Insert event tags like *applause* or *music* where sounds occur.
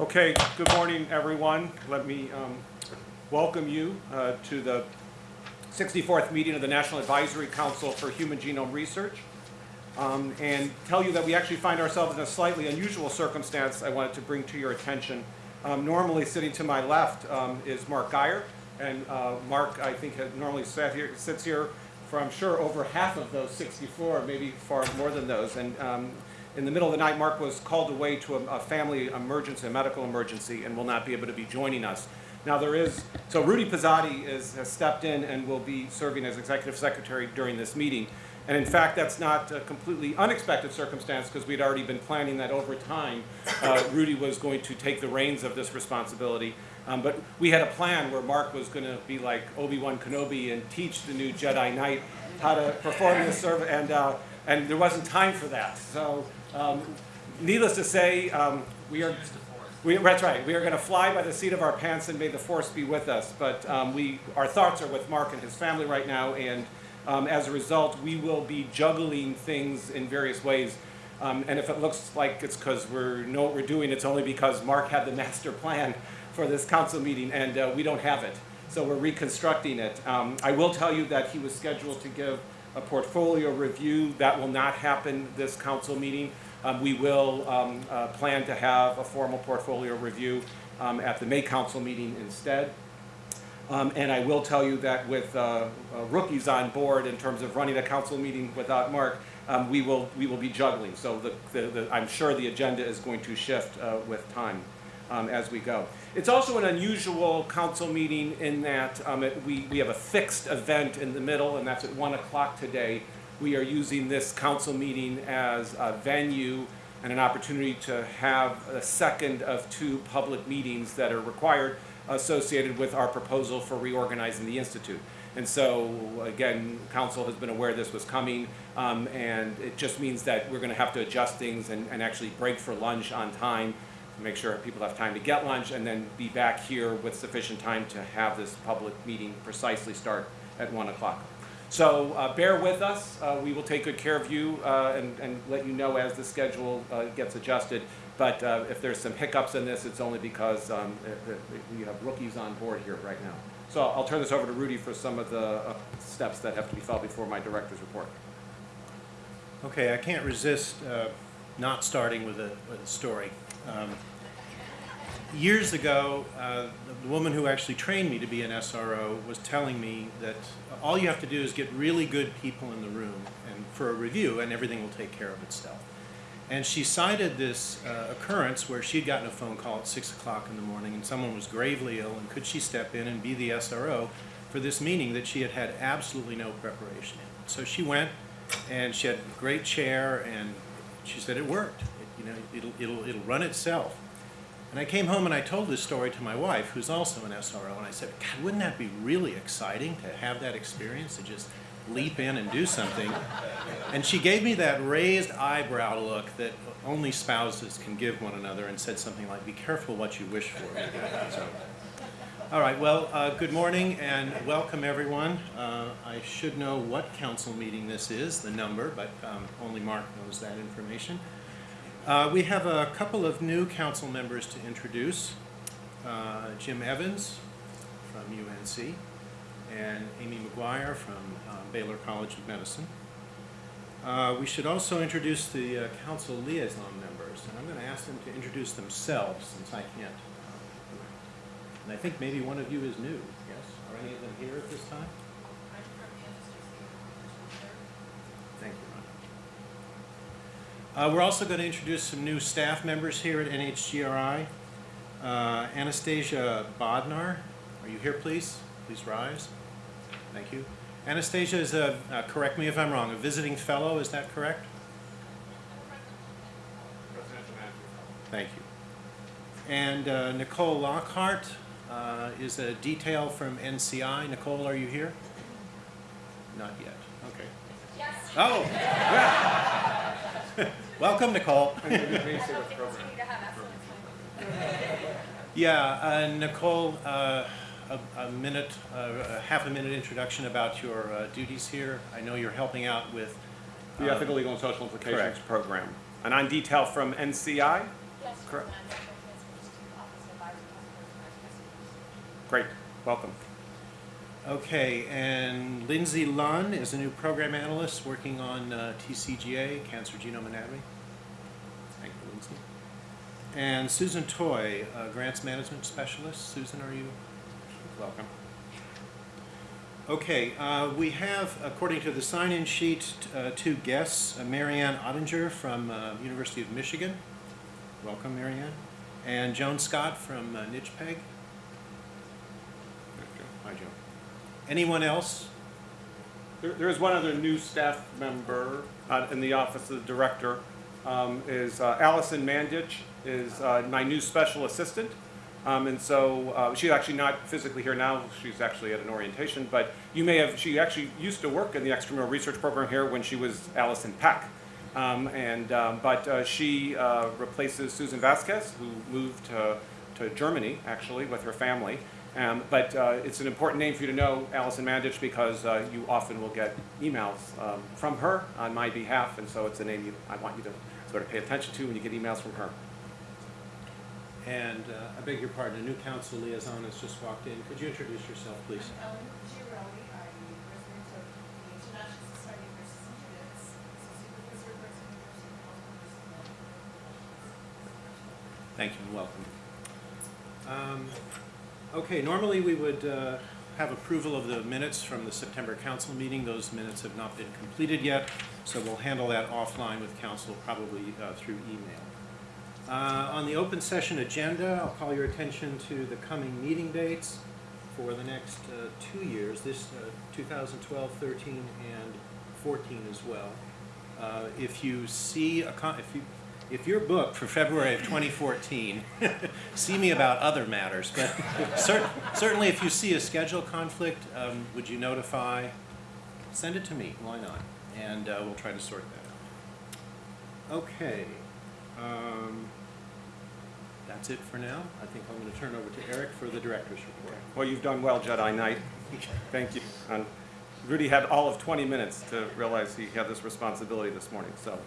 Okay, good morning, everyone. Let me um, welcome you uh, to the 64th meeting of the National Advisory Council for Human Genome Research, um, and tell you that we actually find ourselves in a slightly unusual circumstance I wanted to bring to your attention. Um, Normally, sitting to my left um, is Mark Guyer, and uh, Mark, I think, normally sat here, sits here for, I'm sure, over half of those 64, maybe far more than those. And um, in the middle of the night, Mark was called away to a, a family emergency, a medical emergency, and will not be able to be joining us. Now there is, so Rudy Pozzatti is, has stepped in and will be serving as executive secretary during this meeting. And in fact, that's not a completely unexpected circumstance because we'd already been planning that over time, uh, Rudy was going to take the reins of this responsibility. Um, but we had a plan where Mark was going to be like Obi-Wan Kenobi and teach the new Jedi Knight how to perform this service, and, uh, and there wasn't time for that. So um, needless to say, um, we are we, that's right. We are going to fly by the seat of our pants, and may the force be with us. But um, we, our thoughts are with Mark and his family right now, and um, as a result, we will be juggling things in various ways. Um, and if it looks like it's because we know what we're doing, it's only because Mark had the *laughs* master plan for this council meeting, and uh, we don't have it. So we're reconstructing it. Um, I will tell you that he was scheduled to give a portfolio review. That will not happen this council meeting. Um, we will um, uh, plan to have a formal portfolio review um, at the May council meeting instead. Um, and I will tell you that with uh, uh, rookies on board in terms of running a council meeting without Mark, um, we will we will be juggling. So the, the, the, I'm sure the agenda is going to shift uh, with time um, as we go. It's also an unusual council meeting in that it, we, we have a fixed event in the middle, and that's at 1 o'clock today we are using this council meeting as a venue and an opportunity to have a second of two public meetings that are required associated with our proposal for reorganizing the Institute. And so, again, council has been aware this was coming, um, and it just means that we're going to have to adjust things and, and actually break for lunch on time make sure people have time to get lunch and then be back here with sufficient time to have this public meeting precisely start at 1 o'clock. So uh, bear with us. Uh, we will take good care of you uh, and, and, let you know as the schedule uh, gets adjusted. But uh, if there's some hiccups in this, it's only because um, we have rookies on board here right now. So I'll turn this over to Rudy for some of the uh, steps that have to be followed before my director's report. Okay, I can't resist not starting with a, with a story. Um, years ago, uh, the woman who actually trained me to be an SRO was telling me that all you have to do is get really good people in the room and for a review and everything will take care of itself. And she cited this uh, occurrence where she'd gotten a phone call at 6 o'clock in the morning and someone was gravely ill and could she step in and be the SRO for this meeting that she had had absolutely no preparation in. So she went and she had a great chair and she said it worked. You know, it'll, it'll, it'll run itself. And I came home and I told this story to my wife, who's also an SRO, and I said, God, wouldn't that be really exciting to have that experience, to just leap in and do something? And she gave me that raised eyebrow look that only spouses can give one another and said something like, be careful what you wish for. So, all right, well, uh, good morning and welcome everyone. Uh, I should know what council meeting this is, the number, but um, only Mark knows that information. Uh, we have a couple of new council members to introduce. Uh, Jim Evans from UNC and Amy McGuire from uh, Baylor College of Medicine. Uh, we should also introduce the uh, council liaison members, and I'm going to ask them to introduce themselves since I can't. Uh, and I think maybe one of you is new, yes? Are any of them here at this time? Uh, we're also going to introduce some new staff members here at NHGRI. Uh, Anastasia Bodnar, are you here please? Please rise. Thank you. Anastasia is a, uh, correct me if I'm wrong, a visiting fellow, is that correct? Thank you. And uh, Nicole Lockhart uh, is a detail from NCI. Nicole, are you here? Not yet. Okay. Yes. Oh, yeah. *laughs* Welcome, Nicole. *laughs* yeah, uh, Nicole, uh, a, a, minute, uh, a half a minute introduction about your uh, duties here. I know you're helping out with the um, Ethical, Legal, and Social Implications correct. Program. And I'm detail from NCI? Yes, correct. Great. Welcome. Okay, and Lindsay Lunn is a new program analyst working on uh, TCGA, Cancer Genome Anatomy. Thank you, Lindsay. And Susan Toy, Grants Management Specialist. Susan, are you? Welcome. Okay, uh, we have, according to the sign-in sheet, uh, two guests, uh, Marianne Ottinger from uh, University of Michigan. Welcome, Marianne. And Joan Scott from uh, NCHPEG. Hi, Joan. Anyone else? There, there is one other new staff member uh, in the office of the director, um, is uh, Allison Mandich, is uh, my new special assistant. Um, and so, uh, she's actually not physically here now, she's actually at an orientation, but you may have, she actually used to work in the extramural research program here when she was Allison Peck. Um, and, um, but uh, she uh, replaces Susan Vasquez, who moved to, to Germany, actually, with her family. Um, but uh, it's an important name for you to know, Allison Mandich, because uh, you often will get emails um, from her on my behalf, and so it's a name you, I want you to sort of pay attention to when you get emails from her. And uh, I beg your pardon, a new council liaison has just walked in. Could you introduce yourself, please? I'm Ellen Giarelli, I'm the president of the International Society of Nurses in Genetics, associate professor of nursing and nursing health nurses. Thank you and welcome. Um, Okay, normally we would uh, have approval of the minutes from the September council meeting. Those minutes have not been completed yet, so we'll handle that offline with council, probably uh, through email. Uh, On the open session agenda, I'll call your attention to the coming meeting dates for the next uh, two years, this uh, 2012, 13, and 14 as well. Uh, If you see, a if you, if your book for February of 2014, *laughs* see me about other matters, but *laughs* cer- certainly if you see a schedule conflict, um, would you notify? Send it to me, why not? And uh, we'll try to sort that out. Okay. um, That's it for now. I think I'm going to turn over to Eric for the director's report. Well, you've done well, Jedi Knight. Thank you. And Rudy had all of 20 minutes to realize he had this responsibility this morning, so